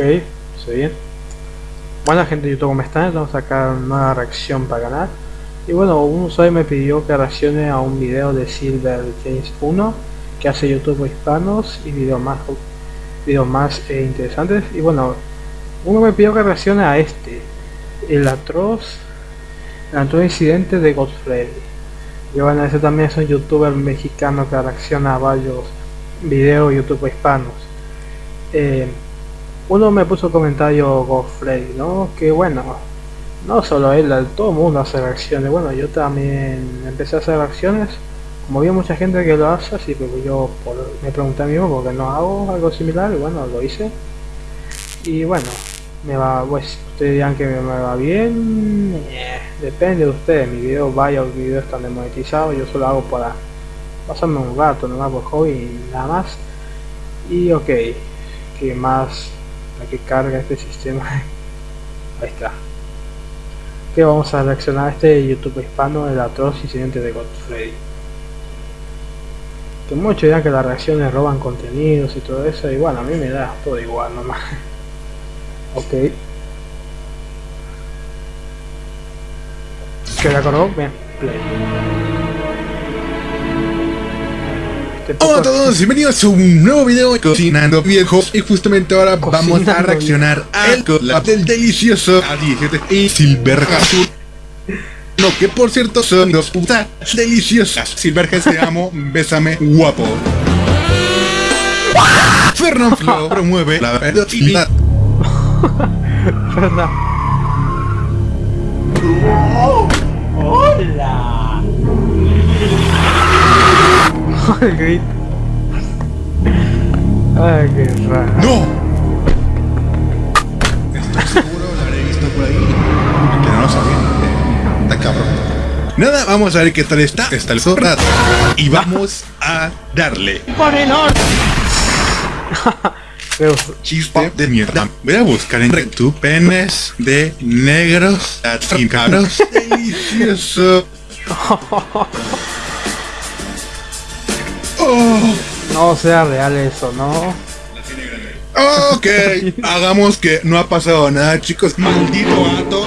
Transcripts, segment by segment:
Ok, se bien. Buena gente de YouTube, ¿cómo están? Vamos a sacar una reacción para ganar. Y bueno, un usuario me pidió que reaccione a un video de Silver James 1 que hace YouTube hispanos y videos más, videos más eh, interesantes. Y bueno, uno me pidió que reaccione a este, el atroz, el atroz incidente de Godfrey. Y bueno, ese también es un youtuber mexicano que reacciona a varios videos YouTube hispanos. Eh, uno me puso comentario Godfrey, ¿no? Que bueno, no solo él, todo el mundo hace reacciones. Bueno, yo también empecé a hacer reacciones. Como vi mucha gente que lo hace, así que yo me pregunté a mí mismo porque no hago algo similar y bueno, lo hice. Y bueno, me va, pues ustedes dirán que me, va bien, eh, depende de ustedes, mi video vaya o mi video están desmonetizados, yo solo hago para pasarme un rato, nomás por hobby y nada más. Y ok, que más que carga este sistema, ahí está. Que vamos a reaccionar a este YouTube hispano, el atroz incidente de Godfrey. Que muchos dirán que las reacciones roban contenidos y todo eso, y bueno, a mí me da todo igual nomás. Ok. ¿Que la acordó? Bien, play. Hola a todos, bienvenidos a un nuevo video de Cocinando Viejos. Y justamente ahora vamos a reaccionar al collab del delicioso A17 y Silver Azul. Lo que por cierto son dos putas deliciosas. Silverhead te amo, bésame guapo. Fernand Flo promueve la verdad Verdad. Qué raro. ¡No! Estoy seguro la habré visto por ahí. Que no lo sabía. Está cabrón. Nada, vamos a ver qué tal está. Está el zorra. Y vamos a darle. ¡Por el! Pero, Chiste de mierda. Voy a buscar en YouTube penes de negros latinos. Delicioso. Oh, no sea real eso, ¿no? Ok, hagamos que no ha pasado nada, chicos. Maldito gato.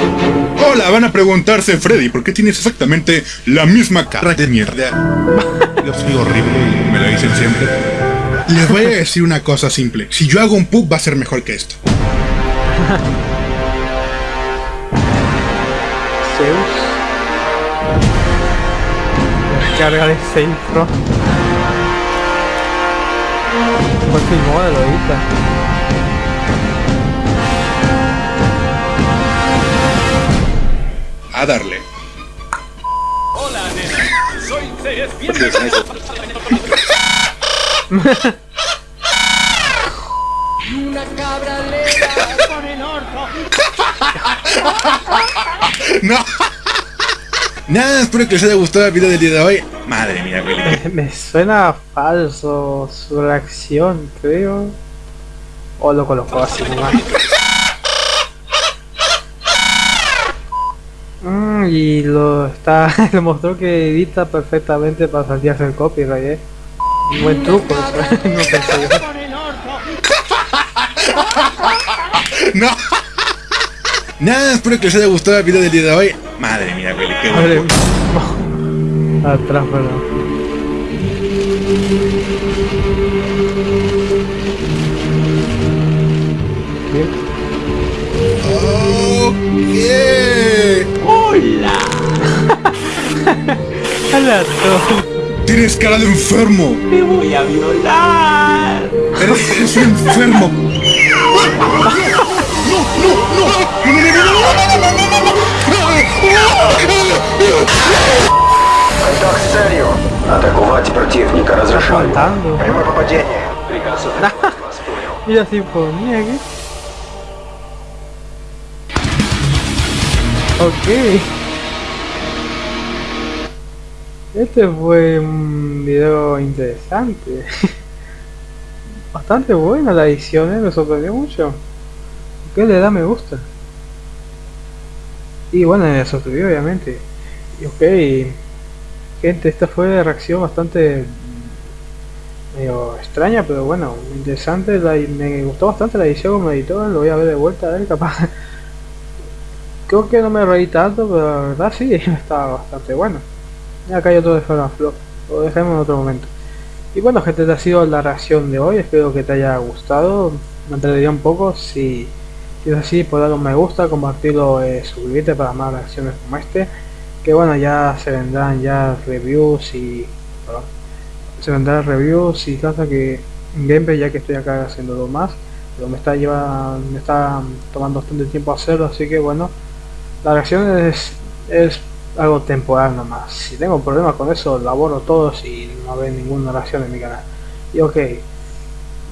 Hola, van a preguntarse, Freddy, ¿por qué tienes exactamente la misma cara de mierda? Yo soy horrible y me lo dicen siempre. Les voy a decir una cosa simple. Si yo hago un pub va a ser mejor que esto. Zeus. Descarga de Safe Fue filmó de lo ahorita. A darle. Hola, nena. Soy Ceres. Bienvenido. Y una cabra le por el orto. No. Nada, espero que les haya gustado el video del día de hoy. Madre mía, Willy. Me suena falso su reacción, creo. O lo colocó así nomás. Mm, y lo está le mostró que edita perfectamente para saltearse el copyright, eh. Un buen truco, eso, no pensé yo. No. Nada, espero que les haya gustado el video del día de hoy. Madre mía, Willy, qué mía. Atrás, perdón. ¡Hola! Tienes cara de enfermo. Me voy a violar. Eres un enfermo. no, no, no. Атаковать противника разрешаю. Contando. Прямое попадение. Приказ утвержден. Вас понял. Mira sinfonía aquí. Ok. Este fue un video interesante. Bastante buena la edición, ¿eh? me sorprendió mucho. ¿Qué le da me gusta? Y bueno, me sorprendió obviamente. Y ok, gente, esta fue reacción bastante medio extraña, pero bueno, interesante, la, me gustó bastante la edición como editor, lo voy a ver de vuelta, a ver capaz. Creo que no me reí tanto, pero la verdad sí, está bastante bueno. Y acá hay otro de Flop, lo dejemos en otro momento. Y bueno gente, esta ha sido la reacción de hoy, espero que te haya gustado, me entretenía un poco, si, si es así, por dar un me gusta, compartirlo, eh, suscribirte para más reacciones como este, que bueno, ya se vendrán ya reviews y... Se vendrán reviews y cosas que gameplay ya que estoy acá haciendo lo más, pero me está llevando, me está tomando bastante tiempo hacerlo, así que bueno, la reacción es, es algo temporal nomás. Si tengo problemas con eso, laboro todos y no ve ninguna reacción en mi canal. Y ok,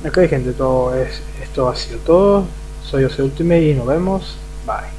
ok gente, todo es, esto ha sido todo. Soy Jose Ultimate y nos vemos. Bye.